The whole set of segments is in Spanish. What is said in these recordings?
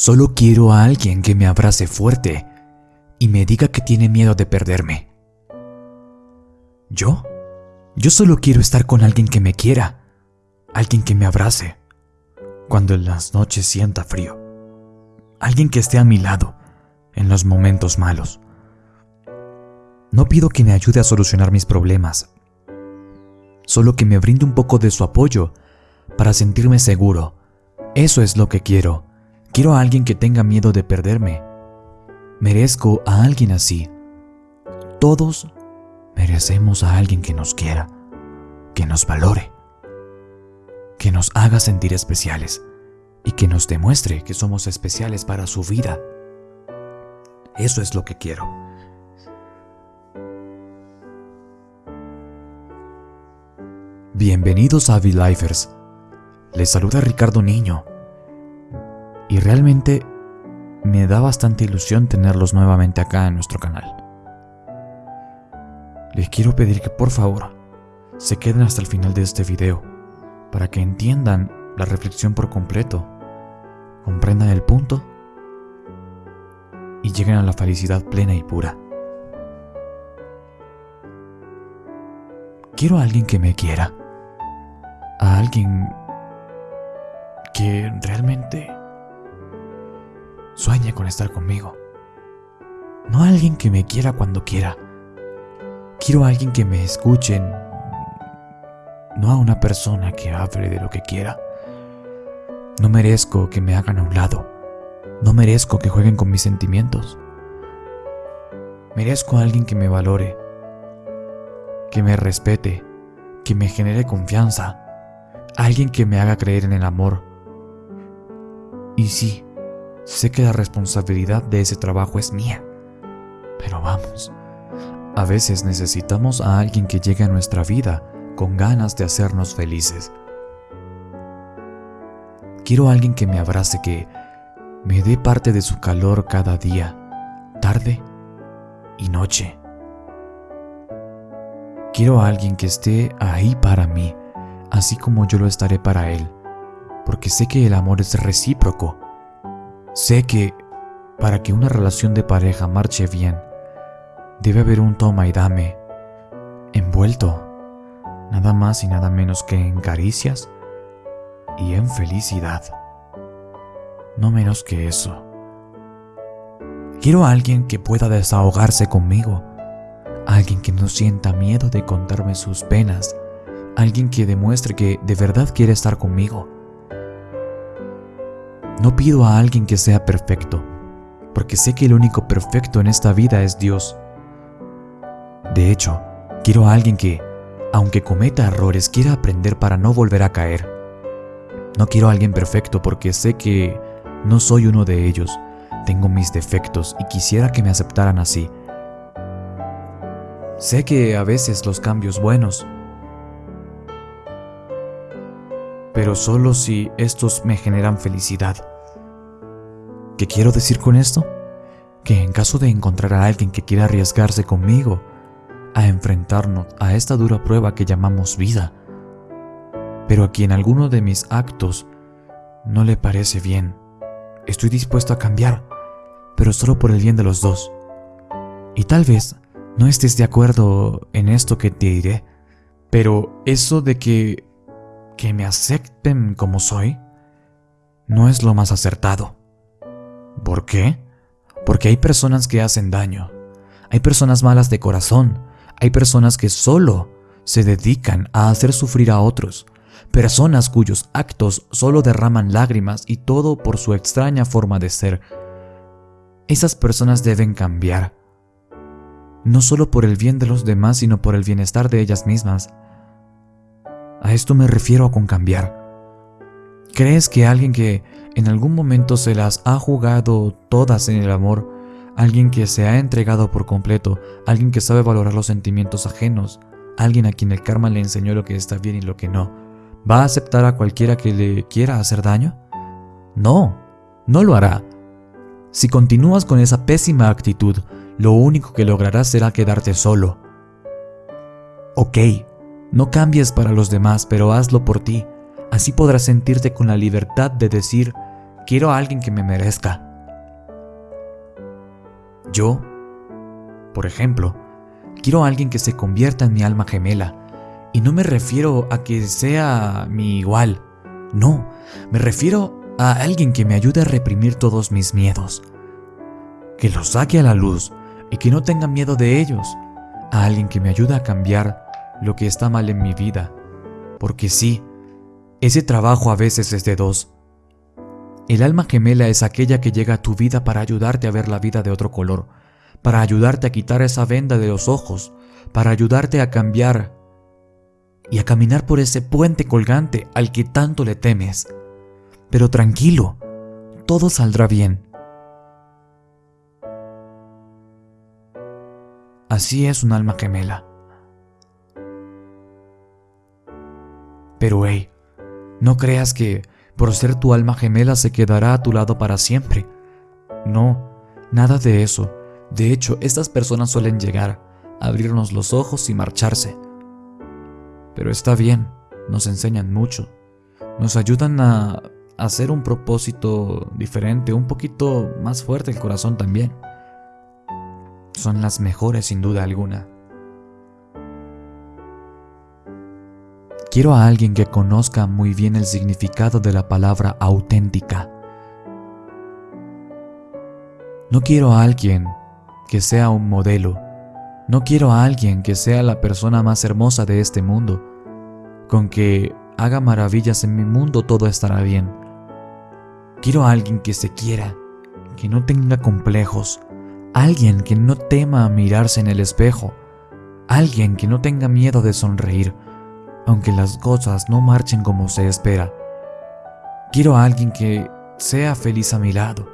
Solo quiero a alguien que me abrace fuerte y me diga que tiene miedo de perderme. ¿Yo? Yo solo quiero estar con alguien que me quiera, alguien que me abrace, cuando en las noches sienta frío, alguien que esté a mi lado en los momentos malos. No pido que me ayude a solucionar mis problemas, solo que me brinde un poco de su apoyo para sentirme seguro. Eso es lo que quiero. Quiero a alguien que tenga miedo de perderme. Merezco a alguien así. Todos merecemos a alguien que nos quiera, que nos valore, que nos haga sentir especiales y que nos demuestre que somos especiales para su vida. Eso es lo que quiero. Bienvenidos a V-Lifers. Les saluda Ricardo Niño. Y realmente me da bastante ilusión tenerlos nuevamente acá en nuestro canal. Les quiero pedir que por favor se queden hasta el final de este video para que entiendan la reflexión por completo, comprendan el punto y lleguen a la felicidad plena y pura. Quiero a alguien que me quiera a alguien que realmente sueñe con estar conmigo. No a alguien que me quiera cuando quiera. Quiero a alguien que me escuche, no a una persona que hable de lo que quiera. No merezco que me hagan a un lado. No merezco que jueguen con mis sentimientos. Merezco a alguien que me valore, que me respete, que me genere confianza alguien que me haga creer en el amor. Y sí, sé que la responsabilidad de ese trabajo es mía. Pero vamos, a veces necesitamos a alguien que llegue a nuestra vida con ganas de hacernos felices. Quiero a alguien que me abrace, que me dé parte de su calor cada día, tarde y noche. Quiero a alguien que esté ahí para mí, así como yo lo estaré para Él, porque sé que el amor es recíproco. Sé que para que una relación de pareja marche bien, debe haber un toma y dame, envuelto, nada más y nada menos que en caricias y en felicidad. No menos que eso. Quiero a alguien que pueda desahogarse conmigo, alguien que no sienta miedo de contarme sus penas, alguien que demuestre que de verdad quiere estar conmigo. No pido a alguien que sea perfecto, porque sé que el único perfecto en esta vida es Dios. De hecho, quiero a alguien que, aunque cometa errores, quiera aprender para no volver a caer. No quiero a alguien perfecto porque sé que no soy uno de ellos. Tengo mis defectos y quisiera que me aceptaran así. Sé que a veces los cambios buenos pero solo si estos me generan felicidad. ¿Qué quiero decir con esto? Que en caso de encontrar a alguien que quiera arriesgarse conmigo a enfrentarnos a esta dura prueba que llamamos vida, pero a quien alguno de mis actos no le parece bien, estoy dispuesto a cambiar, pero solo por el bien de los dos. Y tal vez no estés de acuerdo en esto que te diré, pero eso de que que me acepten como soy no es lo más acertado. ¿Por qué? Porque hay personas que hacen daño, hay personas malas de corazón, hay personas que solo se dedican a hacer sufrir a otros, personas cuyos actos solo derraman lágrimas y todo por su extraña forma de ser. Esas personas deben cambiar, no solo por el bien de los demás, sino por el bienestar de ellas mismas. A esto me refiero con cambiar. ¿Crees que alguien que en algún momento se las ha jugado todas en el amor, alguien que se ha entregado por completo, alguien que sabe valorar los sentimientos ajenos, alguien a quien el karma le enseñó lo que está bien y lo que no, va a aceptar a cualquiera que le quiera hacer daño? No, no lo hará. Si continúas con esa pésima actitud, lo único que lograrás será quedarte solo. Ok, no cambies para los demás, pero hazlo por ti. Así podrás sentirte con la libertad de decir quiero a alguien que me merezca. Yo, por ejemplo, quiero a alguien que se convierta en mi alma gemela. Y no me refiero a que sea mi igual. No, me refiero a alguien que me ayude a reprimir todos mis miedos. Que los saque a la luz y que no tenga miedo de ellos. A alguien que me ayude a cambiar lo que está mal en mi vida. Porque sí, ese trabajo a veces es de dos. El alma gemela es aquella que llega a tu vida para ayudarte a ver la vida de otro color, para ayudarte a quitar esa venda de los ojos, para ayudarte a cambiar y a caminar por ese puente colgante al que tanto le temes. Pero tranquilo, todo saldrá bien. Así es un alma gemela. Pero hey, no creas que por ser tu alma gemela se quedará a tu lado para siempre. No, nada de eso. De hecho, estas personas suelen llegar, abrirnos los ojos y marcharse. Pero está bien, nos enseñan mucho. Nos ayudan a hacer un propósito diferente, un poquito más fuerte el corazón también. Son las mejores sin duda alguna. Quiero a alguien que conozca muy bien el significado de la palabra auténtica. No quiero a alguien que sea un modelo. No quiero a alguien que sea la persona más hermosa de este mundo. Con que haga maravillas en mi mundo todo estará bien. Quiero a alguien que se quiera, que no tenga complejos, alguien que no tema mirarse en el espejo, alguien que no tenga miedo de sonreír, aunque las cosas no marchen como se espera. Quiero a alguien que sea feliz a mi lado,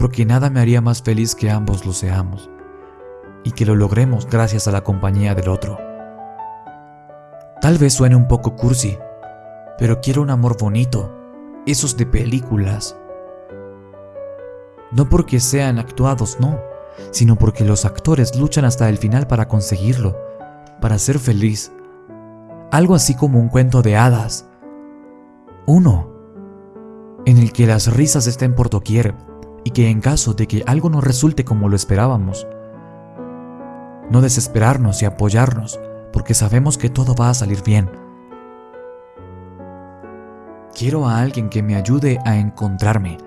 porque nada me haría más feliz que ambos lo seamos, y que lo logremos gracias a la compañía del otro. Tal vez suene un poco cursi, pero quiero un amor bonito, esos de películas. No porque sean actuados, no, sino porque los actores luchan hasta el final para conseguirlo, para ser feliz, algo así como un cuento de hadas. Uno, en el que las risas estén por doquier y que en caso de que algo no resulte como lo esperábamos, no desesperarnos y apoyarnos porque sabemos que todo va a salir bien. Quiero a alguien que me ayude a encontrarme.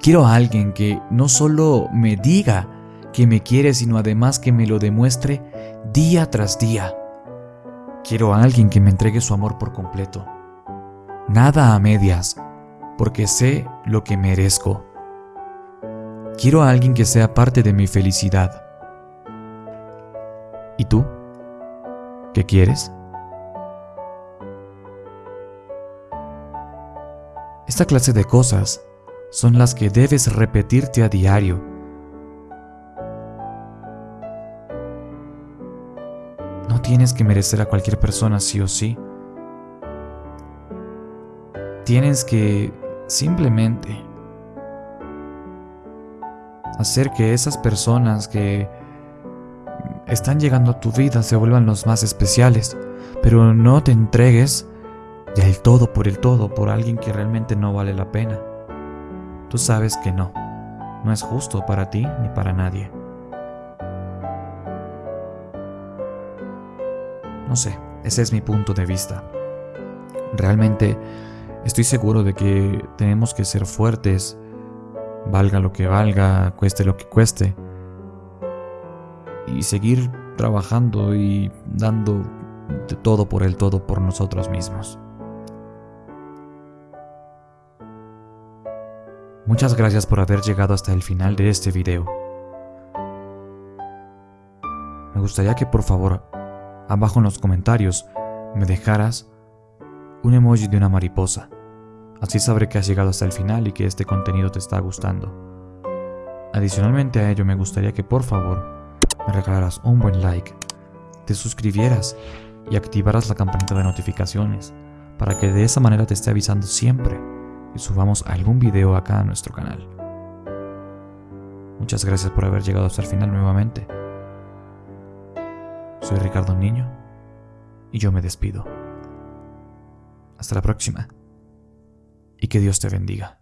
Quiero a alguien que no solo me diga que me quiere, sino además que me lo demuestre día tras día. Quiero a alguien que me entregue su amor por completo. Nada a medias, porque sé lo que merezco. Quiero a alguien que sea parte de mi felicidad. ¿Y tú? ¿Qué quieres? Esta clase de cosas son las que debes repetirte a diario tienes que merecer a cualquier persona sí o sí. Tienes que simplemente hacer que esas personas que están llegando a tu vida se vuelvan los más especiales, pero no te entregues del todo por el todo por alguien que realmente no vale la pena. Tú sabes que no, no es justo para ti ni para nadie. No sé, ese es mi punto de vista. Realmente estoy seguro de que tenemos que ser fuertes, valga lo que valga, cueste lo que cueste, y seguir trabajando y dando de todo por el todo por nosotros mismos. Muchas gracias por haber llegado hasta el final de este video. Me gustaría que por favor abajo en los comentarios me dejaras un emoji de una mariposa. Así sabré que has llegado hasta el final y que este contenido te está gustando. Adicionalmente a ello me gustaría que por favor me regalaras un buen like, te suscribieras y activaras la campanita de notificaciones para que de esa manera te esté avisando siempre que subamos algún video acá a nuestro canal. Muchas gracias por haber llegado hasta el final nuevamente. Soy Ricardo Niño y yo me despido. Hasta la próxima y que Dios te bendiga.